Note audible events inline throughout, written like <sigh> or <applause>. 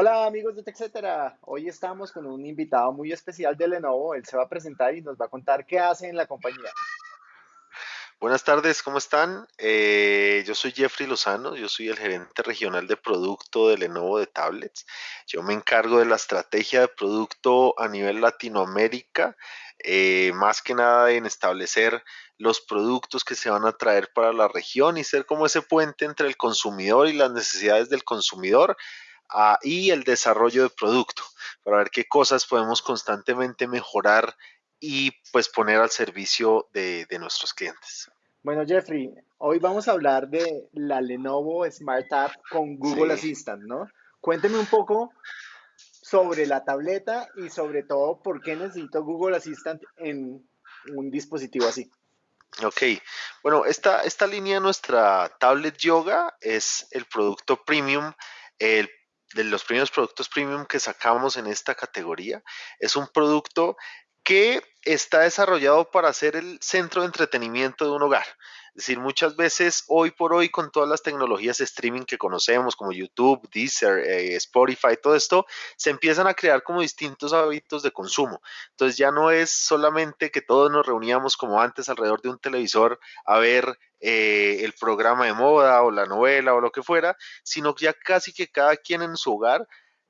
Hola amigos de TechCetera, hoy estamos con un invitado muy especial de Lenovo, él se va a presentar y nos va a contar qué hace en la compañía. Buenas tardes, ¿cómo están? Eh, yo soy Jeffrey Lozano, yo soy el gerente regional de producto de Lenovo de tablets. Yo me encargo de la estrategia de producto a nivel Latinoamérica, eh, más que nada en establecer los productos que se van a traer para la región y ser como ese puente entre el consumidor y las necesidades del consumidor y el desarrollo de producto, para ver qué cosas podemos constantemente mejorar y pues poner al servicio de, nuestros clientes. Bueno, Jeffrey, hoy vamos a hablar de la Lenovo Smart App con Google Assistant, ¿no? Cuénteme un poco sobre la tableta y sobre todo por qué necesito Google Assistant en un dispositivo así. Ok, bueno, esta, esta línea, nuestra tablet yoga, es el producto premium, el de los primeros productos premium que sacamos en esta categoría. Es un producto que está desarrollado para ser el centro de entretenimiento de un hogar. Es decir, muchas veces hoy por hoy con todas las tecnologías de streaming que conocemos como YouTube, Deezer, eh, Spotify, todo esto, se empiezan a crear como distintos hábitos de consumo. Entonces ya no es solamente que todos nos reuníamos como antes alrededor de un televisor a ver eh, el programa de moda o la novela o lo que fuera, sino ya casi que cada quien en su hogar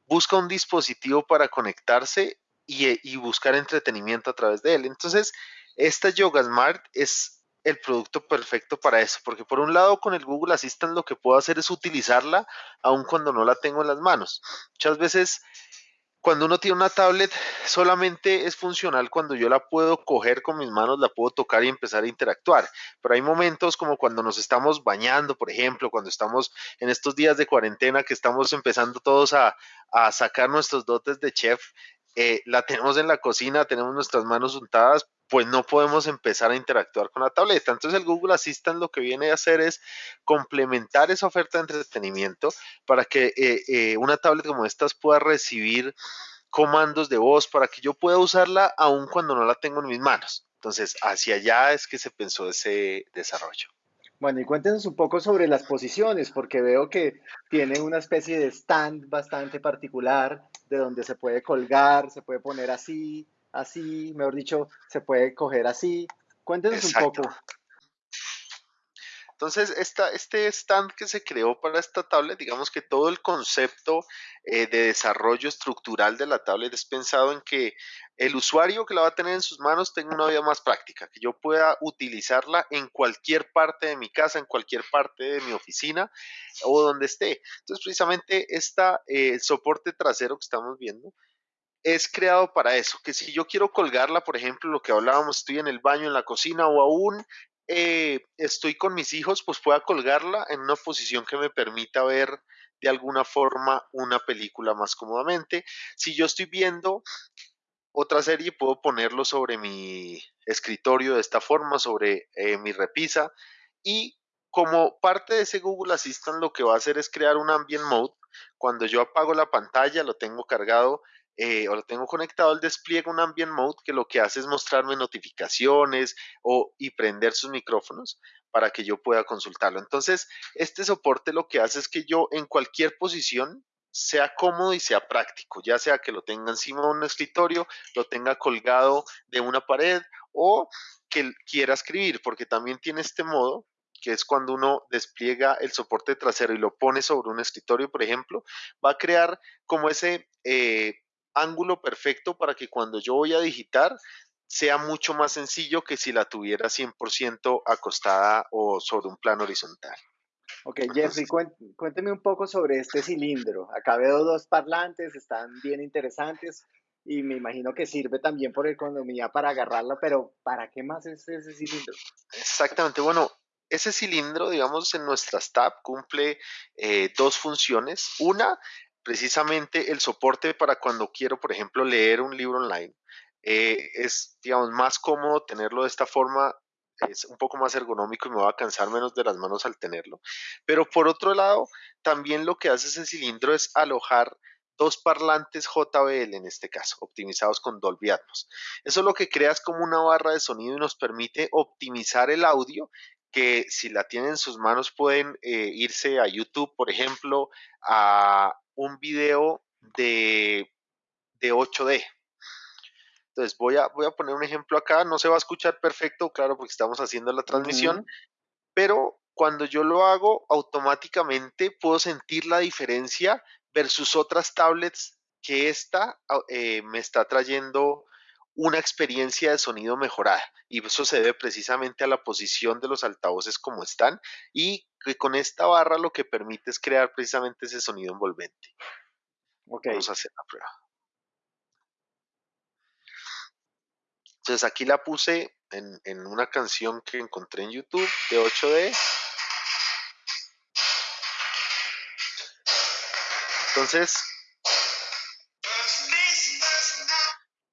busca un dispositivo para conectarse y, y buscar entretenimiento a través de él. Entonces, esta Yoga Smart es el producto perfecto para eso, porque por un lado con el Google Assistant lo que puedo hacer es utilizarla aun cuando no la tengo en las manos. Muchas veces cuando uno tiene una tablet solamente es funcional cuando yo la puedo coger con mis manos, la puedo tocar y empezar a interactuar. Pero hay momentos como cuando nos estamos bañando, por ejemplo, cuando estamos en estos días de cuarentena que estamos empezando todos a sacar nuestros dotes de chef, eh, la tenemos en la cocina, tenemos nuestras manos untadas, pues no podemos empezar a interactuar con la tableta. Entonces el Google Assistant lo que viene a hacer es complementar esa oferta de entretenimiento para que eh, eh, una tablet como estas pueda recibir comandos de voz para que yo pueda usarla aun cuando no la tengo en mis manos. Entonces, hacia allá es que se pensó ese desarrollo. Bueno, y cuéntenos un poco sobre las posiciones, porque veo que tiene una especie de stand bastante particular, de donde se puede colgar, se puede poner así, así, mejor dicho, se puede coger así. Cuéntenos un poco. Entonces, esta, este stand que se creó para esta tablet, digamos que todo el concepto eh, de desarrollo estructural de la tablet es pensado en que el usuario que la va a tener en sus manos tenga una vida más práctica, que yo pueda utilizarla en cualquier parte de mi casa, en cualquier parte de mi oficina o donde esté. Entonces, precisamente esta, eh, el soporte trasero que estamos viendo es creado para eso, que si yo quiero colgarla, por ejemplo, lo que hablábamos, estoy en el baño, en la cocina o aún eh, estoy con mis hijos, pues pueda colgarla en una posición que me permita ver de alguna forma una película más cómodamente. Si yo estoy viendo otra serie, puedo ponerlo sobre mi escritorio de esta forma, sobre eh, mi repisa y como parte de ese Google Assistant lo que va a hacer es crear un ambient mode. Cuando yo apago la pantalla, lo tengo cargado eh, o lo tengo conectado, el despliega un ambient mode que lo que hace es mostrarme notificaciones o, y prender sus micrófonos para que yo pueda consultarlo. Entonces, este soporte lo que hace es que yo en cualquier posición sea cómodo y sea práctico, ya sea que lo tenga encima de un escritorio, lo tenga colgado de una pared o que quiera escribir, porque también tiene este modo que es cuando uno despliega el soporte trasero y lo pone sobre un escritorio, por ejemplo, va a crear como ese eh, ángulo perfecto para que cuando yo voy a digitar sea mucho más sencillo que si la tuviera 100% acostada o sobre un plano horizontal. Ok, Jeffrey, cuénteme un poco sobre este cilindro. Acá veo dos parlantes, están bien interesantes y me imagino que sirve también por economía para agarrarla, pero ¿para qué más es ese cilindro? Exactamente, bueno, ese cilindro, digamos, en nuestra tab cumple eh, dos funciones. Una precisamente el soporte para cuando quiero, por ejemplo, leer un libro online. Eh, es, digamos, más cómodo tenerlo de esta forma, es un poco más ergonómico y me va a cansar menos de las manos al tenerlo. Pero por otro lado, también lo que hace ese cilindro es alojar dos parlantes JBL en este caso, optimizados con Dolby Atmos. Eso lo que crea es como una barra de sonido y nos permite optimizar el audio que si la tienen en sus manos pueden eh, irse a YouTube, por ejemplo, a un video de, de 8D. Entonces voy a, voy a poner un ejemplo acá, no se va a escuchar perfecto, claro, porque estamos haciendo la transmisión, pero cuando yo lo hago, automáticamente puedo sentir la diferencia versus otras tablets que esta eh, me está trayendo una experiencia de sonido mejorada y eso se debe precisamente a la posición de los altavoces como están y que con esta barra lo que permite es crear precisamente ese sonido envolvente. Vamos a hacer la prueba. Entonces aquí la puse en, en una canción que encontré en YouTube de 8D. Entonces,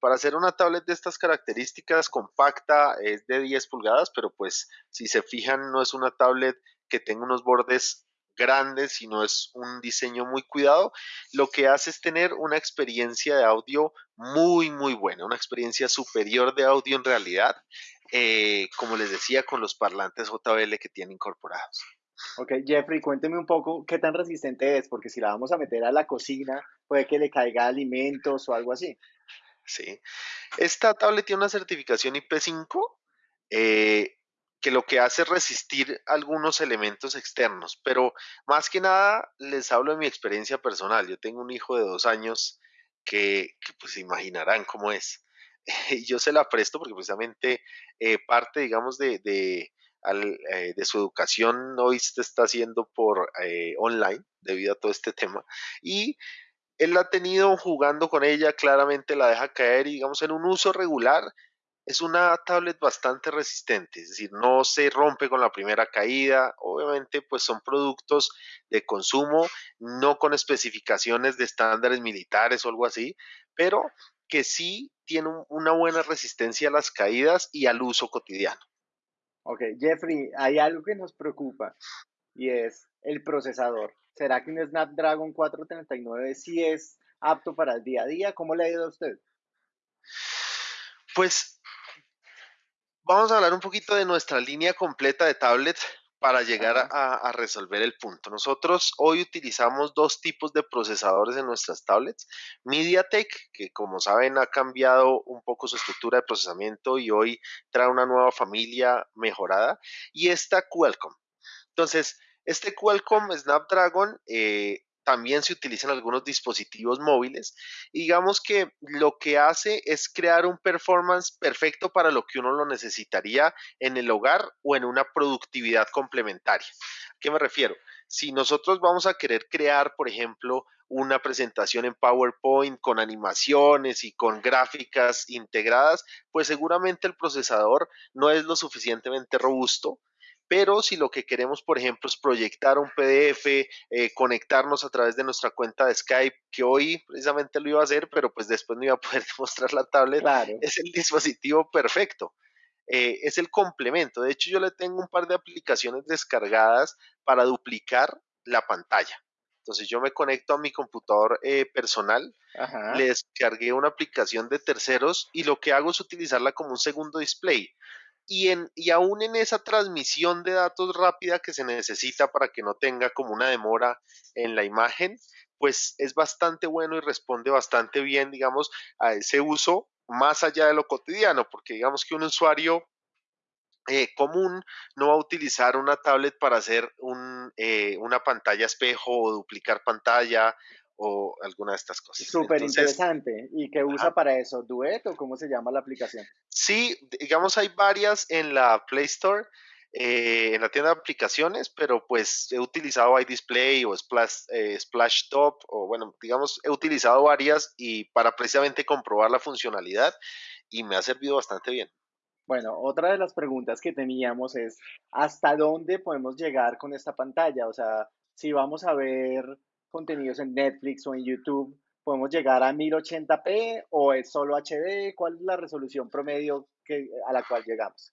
para hacer una tablet de estas características compacta es de 10 pulgadas, pero pues si se fijan no es una tablet que tenga unos bordes grandes, sino es un diseño muy cuidado. Lo que hace es tener una experiencia de audio muy, muy buena, una experiencia superior de audio en realidad, eh, como les decía, con los parlantes JBL que tiene incorporados. Ok, Jeffrey, cuénteme un poco qué tan resistente es, porque si la vamos a meter a la cocina, puede que le caiga alimentos o algo así. Sí. Esta tablet tiene una certificación IP5 eh, que lo que hace es resistir algunos elementos externos, pero más que nada les hablo de mi experiencia personal. Yo tengo un hijo de dos años que, pues imaginarán cómo es. <laughs> Y yo se la presto porque precisamente eh, parte, digamos, de, eh, de, su educación hoy se está haciendo por online debido a todo este tema. Y él la ha tenido jugando con ella, claramente la deja caer y digamos en un uso regular es una tablet bastante resistente, es decir, no se rompe con la primera caída, obviamente pues son productos de consumo, no con especificaciones de estándares militares o algo así, pero que sí tiene una buena resistencia a las caídas y al uso cotidiano. Ok, Jeffrey, hay algo que nos preocupa y es el procesador. ¿Será que un Snapdragon 439 sí es apto para el día a día? ¿Cómo le ha ido a usted? Pues vamos a hablar un poquito de nuestra línea completa de tablets para llegar a, resolver el punto. Nosotros hoy utilizamos dos tipos de procesadores en nuestras tablets. MediaTek, que como saben ha cambiado un poco su estructura de procesamiento y hoy trae una nueva familia mejorada. Y esta Qualcomm. Entonces, este Qualcomm Snapdragon eh, también se utiliza en algunos dispositivos móviles. digamos que lo que hace es crear un performance perfecto para lo que uno lo necesitaría en el hogar o en una productividad complementaria. ¿A qué me refiero? Si nosotros vamos a querer crear, por ejemplo, una presentación en PowerPoint con animaciones y con gráficas integradas, pues seguramente el procesador no es lo suficientemente robusto pero si lo que queremos, por ejemplo, es proyectar un PDF, eh, conectarnos a través de nuestra cuenta de Skype, que hoy precisamente lo iba a hacer, pero pues después no iba a poder <laughs> mostrar la tablet, es el dispositivo perfecto. Eh, es el complemento. De hecho, yo le tengo un par de aplicaciones descargadas para duplicar la pantalla. Entonces yo me conecto a mi computador eh, personal, le descargué una aplicación de terceros y lo que hago es utilizarla como un segundo display y, en, y aún en esa transmisión de datos rápida que se necesita para que no tenga como una demora en la imagen, pues es bastante bueno y responde bastante bien, digamos, a ese uso más allá de lo cotidiano, porque digamos que un usuario eh, común no va a utilizar una tablet para hacer un, eh, una pantalla espejo o duplicar pantalla o alguna de estas cosas. Súper interesante. ¿Y qué usa para eso? ¿Duet o cómo se llama la aplicación? Sí, digamos hay varias en la Play Store, eh, en la tienda de aplicaciones, pero pues he utilizado iDisplay o Splash, eh, Splash Top, o bueno, digamos, he utilizado varias y para precisamente comprobar la funcionalidad y me ha servido bastante bien. Bueno, otra de las preguntas que teníamos es, ¿hasta dónde podemos llegar con esta pantalla? O sea, si vamos a ver contenidos en Netflix o en YouTube, podemos llegar a 1080p o es solo HD? ¿Cuál es la resolución promedio que, a la cual llegamos?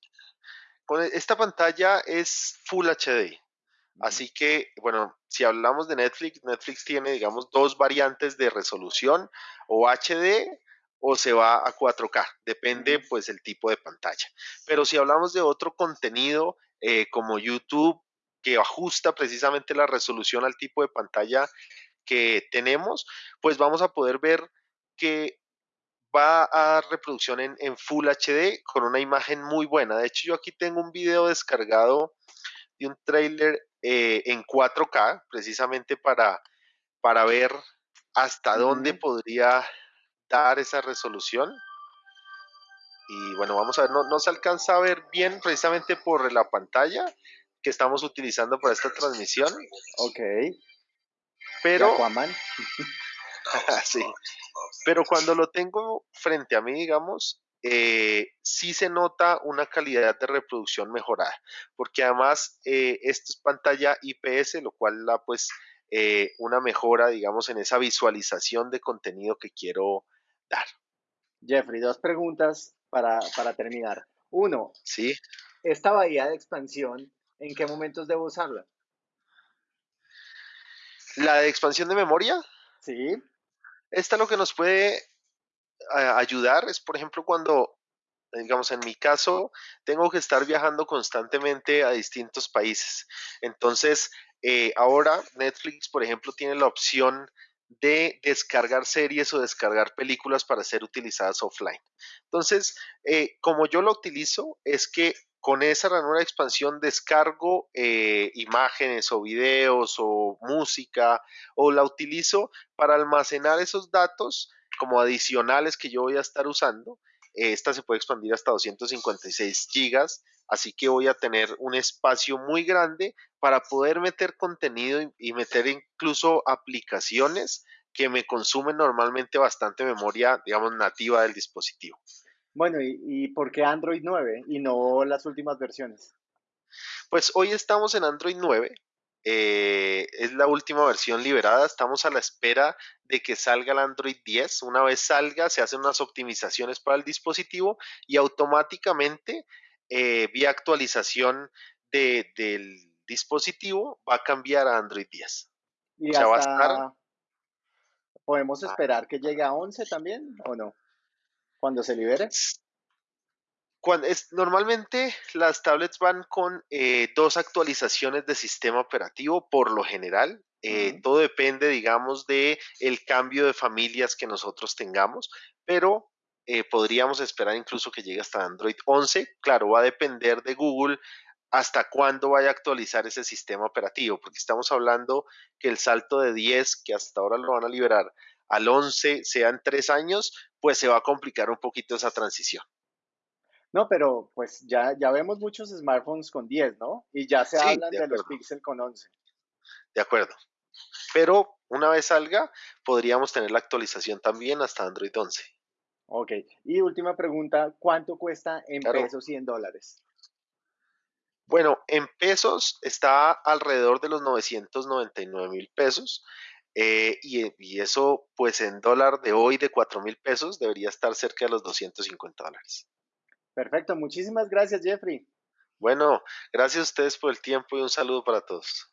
Con esta pantalla es Full HD. Así que, bueno, si hablamos de Netflix, Netflix tiene, digamos, dos variantes de resolución, o HD o se va a 4K, depende pues el tipo de pantalla. Pero si hablamos de otro contenido eh, como YouTube, que ajusta precisamente la resolución al tipo de pantalla que tenemos, pues vamos a poder ver que va a dar reproducción en, Full HD con una imagen muy buena. De hecho, yo aquí tengo un video descargado de un trailer eh, en 4K, precisamente para, para ver hasta dónde podría dar esa resolución. Y bueno, vamos a ver, no, no se alcanza a ver bien precisamente por la pantalla que estamos utilizando para esta transmisión. Ok. Pero... <laughs> sí. Pero cuando lo tengo frente a mí, digamos, eh, sí se nota una calidad de reproducción mejorada, porque además eh, esto es pantalla IPS, lo cual da pues eh, una mejora, digamos, en esa visualización de contenido que quiero dar. Jeffrey, dos preguntas para, para terminar. Uno, ¿Sí? esta bahía de expansión, ¿en qué momentos debo usarla? ¿La de expansión de memoria? Sí. Esta lo que nos puede ayudar es, por ejemplo, cuando, digamos, en mi caso, tengo que estar viajando constantemente a distintos países. Entonces, eh, ahora Netflix, por ejemplo, tiene la opción de descargar series o descargar películas para ser utilizadas offline. Entonces, eh, como yo lo utilizo, es que con esa ranura de expansión descargo eh, imágenes o videos o música o la utilizo para almacenar esos datos como adicionales que yo voy a estar usando. Esta se puede expandir hasta 256 gigas, así que voy a tener un espacio muy grande para poder meter contenido y meter incluso aplicaciones que me consumen normalmente bastante memoria, digamos, nativa del dispositivo. Bueno, ¿y, por qué Android 9 y no las últimas versiones? Pues hoy estamos en Android 9. Eh, es la última versión liberada. Estamos a la espera de que salga el Android 10. Una vez salga, se hacen unas optimizaciones para el dispositivo y automáticamente, eh, vía actualización del dispositivo, va a cambiar a Android 10. ¿Y ¿Podemos esperar que llegue a 11 también o no? Cuando se libere? Cuando es, normalmente las tablets van con eh, dos actualizaciones de sistema operativo por lo general. Eh, todo depende, digamos, de el cambio de familias que nosotros tengamos, pero eh, podríamos esperar incluso que llegue hasta Android 11. Claro, va a depender de Google hasta cuándo vaya a actualizar ese sistema operativo, porque estamos hablando que el salto de 10, que hasta ahora lo van a liberar, al 11 sean tres años, pues se va a complicar un poquito esa transición. No, pero pues ya, ya vemos muchos smartphones con 10, ¿no? Y ya se hablan de, los Pixel con 11. De acuerdo. Pero una vez salga, podríamos tener la actualización también hasta Android 11. Ok. Y última pregunta, ¿cuánto cuesta en pesos y en dólares? Bueno, en pesos está alrededor de los 999 mil pesos. Eh, y, eso, pues en dólar de hoy de 4 mil pesos, debería estar cerca de los 250 dólares. Perfecto, muchísimas gracias, Jeffrey. Bueno, gracias a ustedes por el tiempo y un saludo para todos.